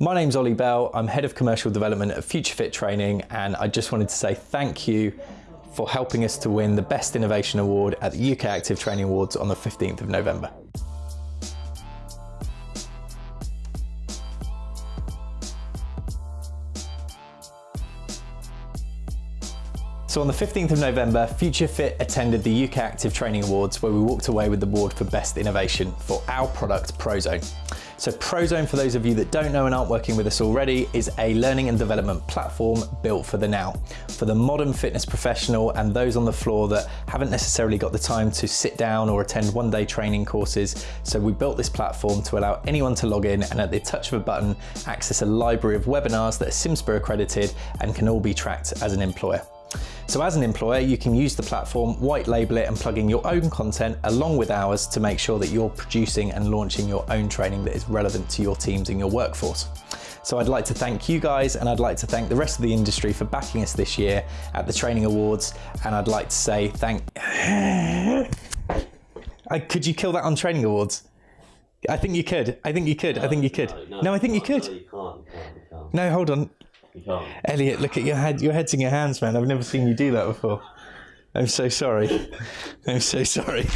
My name's Ollie Bell. I'm Head of Commercial Development at Future Fit Training, and I just wanted to say thank you for helping us to win the Best Innovation Award at the UK Active Training Awards on the 15th of November. So on the 15th of November, Future Fit attended the UK Active Training Awards where we walked away with the award for Best Innovation for our product Prozone. So Prozone, for those of you that don't know and aren't working with us already, is a learning and development platform built for the now, for the modern fitness professional and those on the floor that haven't necessarily got the time to sit down or attend one day training courses. So we built this platform to allow anyone to log in and at the touch of a button, access a library of webinars that are CIMSPA accredited and can all be tracked as an employer. So as an employer, you can use the platform, white label it and plug in your own content along with ours to make sure that you're producing and launching your own training that is relevant to your teams and your workforce. So I'd like to thank you guys and I'd like to thank the rest of the industry for backing us this year at the Training Awards. And I'd like to say thank... could you kill that on Training Awards? I think you could. I think you could. No, I think you could. No, no, no I think you could. No, you can't. You can't, you can't. No, hold on. Elliot, look at your head. Your head's in your hands, man. I've never seen you do that before. I'm so sorry. I'm so sorry.